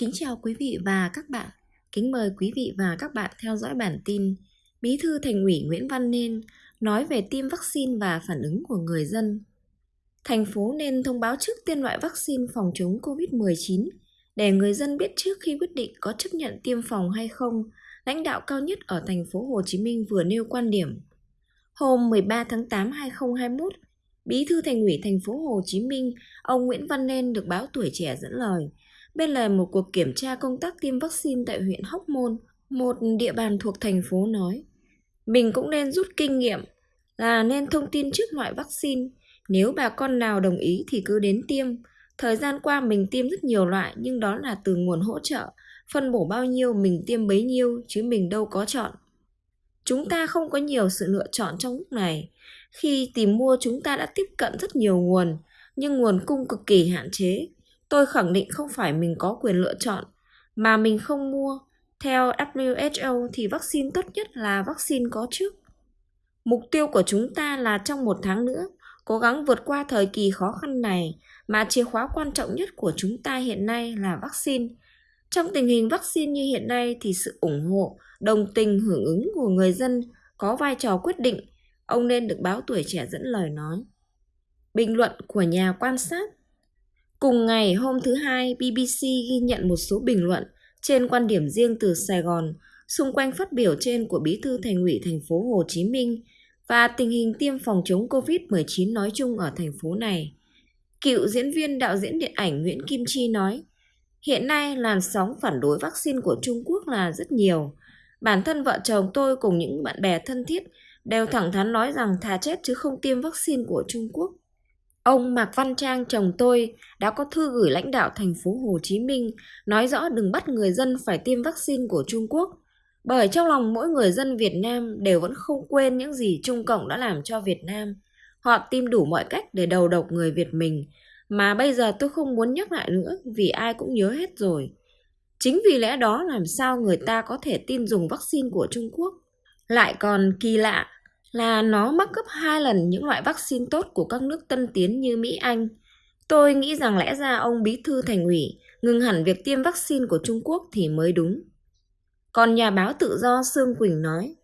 Kính chào quý vị và các bạn. Kính mời quý vị và các bạn theo dõi bản tin Bí thư Thành ủy Nguyễn Văn Nên nói về tiêm vaccine và phản ứng của người dân. Thành phố nên thông báo trước tiên loại vaccine phòng chống COVID-19 để người dân biết trước khi quyết định có chấp nhận tiêm phòng hay không. Lãnh đạo cao nhất ở thành phố Hồ Chí Minh vừa nêu quan điểm. Hôm 13 tháng 8 2021, Bí thư Thành ủy thành phố Hồ Chí Minh, ông Nguyễn Văn Nên được báo Tuổi Trẻ dẫn lời – bên lề một cuộc kiểm tra công tác tiêm vaccine tại huyện Hóc Môn, một địa bàn thuộc thành phố nói, mình cũng nên rút kinh nghiệm là nên thông tin trước loại vaccine, nếu bà con nào đồng ý thì cứ đến tiêm. Thời gian qua mình tiêm rất nhiều loại nhưng đó là từ nguồn hỗ trợ, phân bổ bao nhiêu mình tiêm bấy nhiêu chứ mình đâu có chọn. Chúng ta không có nhiều sự lựa chọn trong lúc này. Khi tìm mua chúng ta đã tiếp cận rất nhiều nguồn, nhưng nguồn cung cực kỳ hạn chế. Tôi khẳng định không phải mình có quyền lựa chọn, mà mình không mua. Theo WHO thì vaccine tốt nhất là vaccine có trước. Mục tiêu của chúng ta là trong một tháng nữa, cố gắng vượt qua thời kỳ khó khăn này, mà chìa khóa quan trọng nhất của chúng ta hiện nay là vaccine. Trong tình hình vaccine như hiện nay thì sự ủng hộ, đồng tình, hưởng ứng của người dân có vai trò quyết định, ông nên được báo tuổi trẻ dẫn lời nói. Bình luận của nhà quan sát Cùng ngày hôm thứ hai, BBC ghi nhận một số bình luận trên quan điểm riêng từ Sài Gòn xung quanh phát biểu trên của Bí thư Thành ủy thành phố Hồ Chí Minh và tình hình tiêm phòng chống COVID-19 nói chung ở thành phố này. Cựu diễn viên đạo diễn điện ảnh Nguyễn Kim Chi nói, hiện nay làn sóng phản đối vaccine của Trung Quốc là rất nhiều. Bản thân vợ chồng tôi cùng những bạn bè thân thiết đều thẳng thắn nói rằng thà chết chứ không tiêm vaccine của Trung Quốc. Ông Mạc Văn Trang chồng tôi đã có thư gửi lãnh đạo thành phố Hồ Chí Minh, nói rõ đừng bắt người dân phải tiêm vaccine của Trung Quốc. Bởi trong lòng mỗi người dân Việt Nam đều vẫn không quên những gì Trung Cộng đã làm cho Việt Nam. Họ tìm đủ mọi cách để đầu độc người Việt mình. Mà bây giờ tôi không muốn nhắc lại nữa vì ai cũng nhớ hết rồi. Chính vì lẽ đó làm sao người ta có thể tin dùng vaccine của Trung Quốc. Lại còn kỳ lạ là nó mắc gấp hai lần những loại vaccine tốt của các nước tân tiến như Mỹ Anh. Tôi nghĩ rằng lẽ ra ông bí thư thành ủy ngừng hẳn việc tiêm vaccine của Trung Quốc thì mới đúng. Còn nhà báo tự do Sương Quỳnh nói,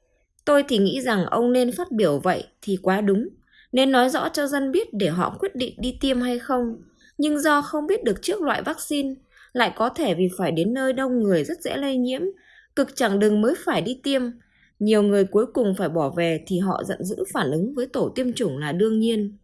tôi thì nghĩ rằng ông nên phát biểu vậy thì quá đúng, nên nói rõ cho dân biết để họ quyết định đi tiêm hay không. Nhưng do không biết được trước loại vaccine, lại có thể vì phải đến nơi đông người rất dễ lây nhiễm, cực chẳng đừng mới phải đi tiêm, nhiều người cuối cùng phải bỏ về thì họ giận dữ phản ứng với tổ tiêm chủng là đương nhiên.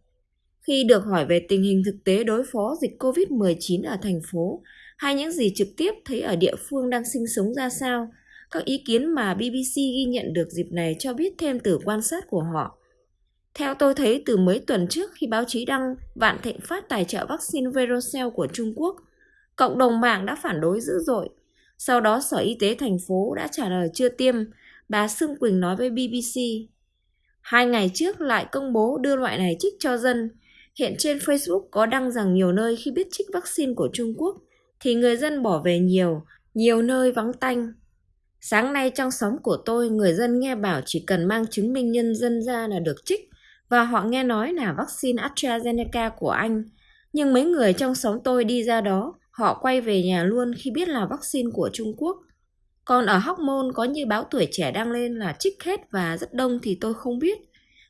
Khi được hỏi về tình hình thực tế đối phó dịch COVID-19 ở thành phố hay những gì trực tiếp thấy ở địa phương đang sinh sống ra sao, các ý kiến mà BBC ghi nhận được dịp này cho biết thêm từ quan sát của họ. Theo tôi thấy từ mấy tuần trước khi báo chí đăng Vạn Thịnh Phát tài trợ vaccine Verocell của Trung Quốc, cộng đồng mạng đã phản đối dữ dội. Sau đó Sở Y tế thành phố đã trả lời chưa tiêm, bà Sương Quỳnh nói với BBC. Hai ngày trước lại công bố đưa loại này trích cho dân. Hiện trên Facebook có đăng rằng nhiều nơi khi biết trích vaccine của Trung Quốc thì người dân bỏ về nhiều, nhiều nơi vắng tanh. Sáng nay trong xóm của tôi, người dân nghe bảo chỉ cần mang chứng minh nhân dân ra là được trích và họ nghe nói là vaccine AstraZeneca của Anh. Nhưng mấy người trong xóm tôi đi ra đó, họ quay về nhà luôn khi biết là vaccine của Trung Quốc. Còn ở Hóc Môn có như báo tuổi trẻ đăng lên là trích hết và rất đông thì tôi không biết,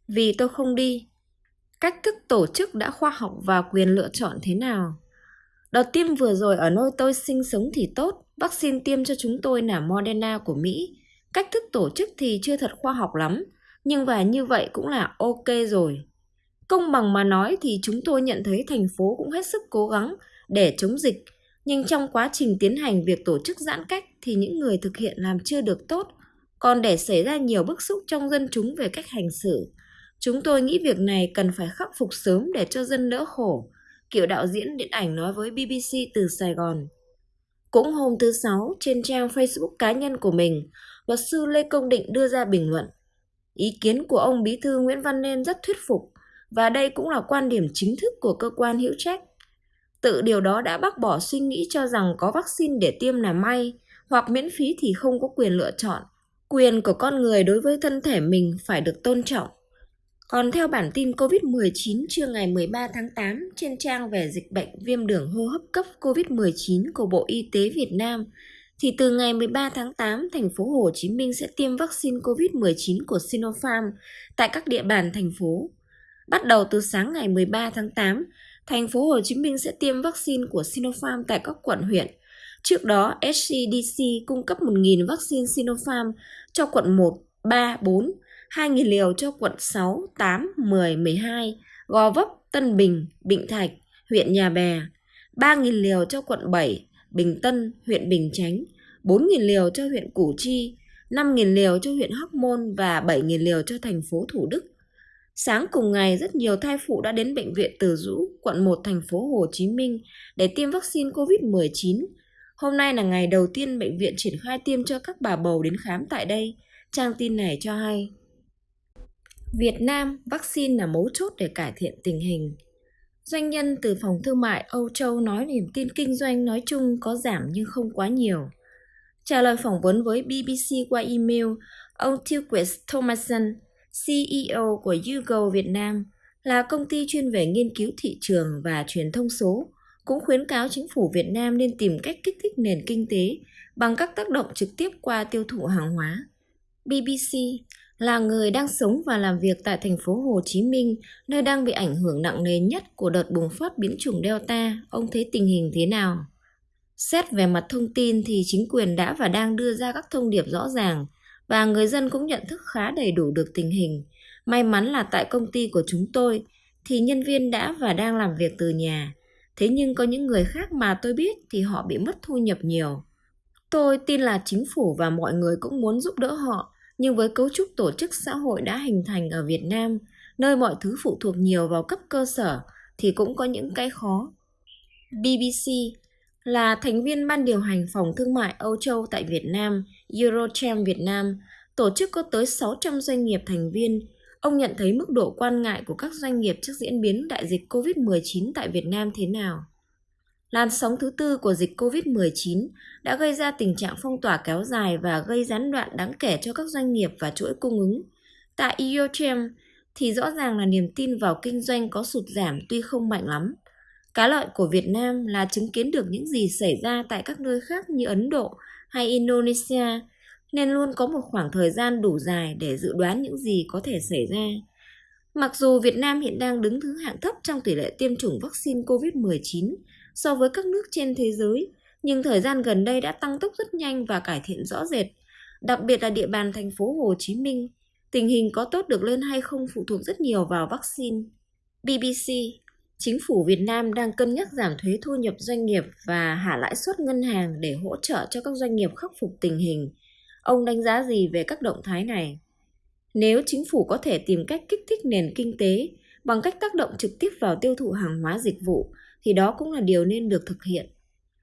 vì tôi không đi. Cách thức tổ chức đã khoa học và quyền lựa chọn thế nào? Đợt tiêm vừa rồi ở nơi tôi sinh sống thì tốt, vaccine tiêm cho chúng tôi là Moderna của Mỹ. Cách thức tổ chức thì chưa thật khoa học lắm, nhưng và như vậy cũng là ok rồi. Công bằng mà nói thì chúng tôi nhận thấy thành phố cũng hết sức cố gắng để chống dịch nhưng trong quá trình tiến hành việc tổ chức giãn cách thì những người thực hiện làm chưa được tốt, còn để xảy ra nhiều bức xúc trong dân chúng về cách hành xử. Chúng tôi nghĩ việc này cần phải khắc phục sớm để cho dân đỡ khổ, kiểu đạo diễn điện ảnh nói với BBC từ Sài Gòn. Cũng hôm thứ Sáu, trên trang Facebook cá nhân của mình, luật sư Lê Công Định đưa ra bình luận. Ý kiến của ông Bí thư Nguyễn Văn Nên rất thuyết phục, và đây cũng là quan điểm chính thức của cơ quan hữu trách. Tự điều đó đã bác bỏ suy nghĩ cho rằng có vaccine để tiêm là may, hoặc miễn phí thì không có quyền lựa chọn. Quyền của con người đối với thân thể mình phải được tôn trọng. Còn theo bản tin COVID-19 trưa ngày 13 tháng 8 trên trang về dịch bệnh viêm đường hô hấp cấp COVID-19 của Bộ Y tế Việt Nam, thì từ ngày 13 tháng 8, thành phố Hồ Chí Minh sẽ tiêm vaccine COVID-19 của Sinopharm tại các địa bàn thành phố. Bắt đầu từ sáng ngày 13 tháng 8, thành phố Hồ Chí Minh sẽ tiêm vaccine của Sinopharm tại các quận huyện. Trước đó, SCDC cung cấp 1.000 vaccine Sinopharm cho quận 1, 3, 4, 2.000 liều cho quận 6, 8, 10, 12, Gò Vấp, Tân Bình, Bình Thạch, huyện Nhà Bè, 3.000 liều cho quận 7, Bình Tân, huyện Bình Chánh, 4.000 liều cho huyện Củ Chi, 5.000 liều cho huyện Hóc Môn và 7.000 liều cho thành phố Thủ Đức. Sáng cùng ngày, rất nhiều thai phụ đã đến bệnh viện Từ Dũ, quận 1 thành phố Hồ Chí Minh để tiêm vaccine COVID-19. Hôm nay là ngày đầu tiên bệnh viện triển khai tiêm cho các bà bầu đến khám tại đây. Trang tin này cho hay. Việt Nam, vaccine là mấu chốt để cải thiện tình hình. Doanh nhân từ phòng thương mại Âu Châu nói niềm tin kinh doanh nói chung có giảm nhưng không quá nhiều. Trả lời phỏng vấn với BBC qua email, ông Tilquist Thomason, CEO của YouGo Việt Nam, là công ty chuyên về nghiên cứu thị trường và truyền thông số, cũng khuyến cáo chính phủ Việt Nam nên tìm cách kích thích nền kinh tế bằng các tác động trực tiếp qua tiêu thụ hàng hóa. BBC là người đang sống và làm việc tại thành phố Hồ Chí Minh, nơi đang bị ảnh hưởng nặng nề nhất của đợt bùng phát biến chủng Delta, ông thấy tình hình thế nào? Xét về mặt thông tin thì chính quyền đã và đang đưa ra các thông điệp rõ ràng và người dân cũng nhận thức khá đầy đủ được tình hình. May mắn là tại công ty của chúng tôi thì nhân viên đã và đang làm việc từ nhà. Thế nhưng có những người khác mà tôi biết thì họ bị mất thu nhập nhiều. Tôi tin là chính phủ và mọi người cũng muốn giúp đỡ họ, nhưng với cấu trúc tổ chức xã hội đã hình thành ở Việt Nam, nơi mọi thứ phụ thuộc nhiều vào cấp cơ sở thì cũng có những cái khó. BBC là thành viên ban điều hành phòng thương mại Âu Châu tại Việt Nam, Eurochem Việt Nam, tổ chức có tới 600 doanh nghiệp thành viên. Ông nhận thấy mức độ quan ngại của các doanh nghiệp trước diễn biến đại dịch COVID-19 tại Việt Nam thế nào? Làn sóng thứ tư của dịch COVID-19 đã gây ra tình trạng phong tỏa kéo dài và gây gián đoạn đáng kể cho các doanh nghiệp và chuỗi cung ứng. Tại Eurochem thì rõ ràng là niềm tin vào kinh doanh có sụt giảm tuy không mạnh lắm. Cá lợi của Việt Nam là chứng kiến được những gì xảy ra tại các nơi khác như Ấn Độ hay Indonesia, nên luôn có một khoảng thời gian đủ dài để dự đoán những gì có thể xảy ra. Mặc dù Việt Nam hiện đang đứng thứ hạng thấp trong tỷ lệ tiêm chủng vaccine COVID-19 so với các nước trên thế giới, nhưng thời gian gần đây đã tăng tốc rất nhanh và cải thiện rõ rệt, đặc biệt là địa bàn thành phố Hồ Chí Minh. Tình hình có tốt được lên hay không phụ thuộc rất nhiều vào vaccine. BBC Chính phủ Việt Nam đang cân nhắc giảm thuế thu nhập doanh nghiệp và hạ lãi suất ngân hàng để hỗ trợ cho các doanh nghiệp khắc phục tình hình. Ông đánh giá gì về các động thái này? Nếu chính phủ có thể tìm cách kích thích nền kinh tế bằng cách tác động trực tiếp vào tiêu thụ hàng hóa dịch vụ thì đó cũng là điều nên được thực hiện.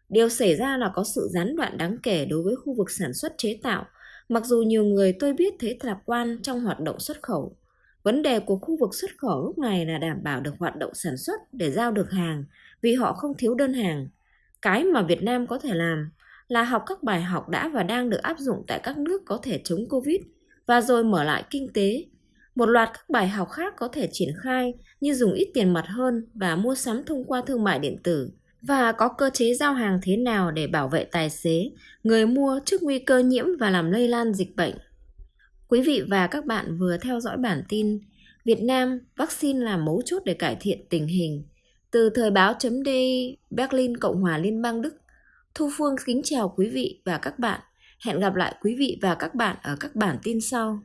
Điều xảy ra là có sự gián đoạn đáng kể đối với khu vực sản xuất chế tạo, mặc dù nhiều người tôi biết thấy lạc quan trong hoạt động xuất khẩu. Vấn đề của khu vực xuất khẩu lúc này là đảm bảo được hoạt động sản xuất để giao được hàng vì họ không thiếu đơn hàng. Cái mà Việt Nam có thể làm là học các bài học đã và đang được áp dụng tại các nước có thể chống Covid và rồi mở lại kinh tế. Một loạt các bài học khác có thể triển khai như dùng ít tiền mặt hơn và mua sắm thông qua thương mại điện tử và có cơ chế giao hàng thế nào để bảo vệ tài xế, người mua trước nguy cơ nhiễm và làm lây lan dịch bệnh. Quý vị và các bạn vừa theo dõi bản tin Việt Nam, vaccine là mấu chốt để cải thiện tình hình. Từ thời báo chấm Berlin, Cộng hòa Liên bang Đức. Thu Phương kính chào quý vị và các bạn. Hẹn gặp lại quý vị và các bạn ở các bản tin sau.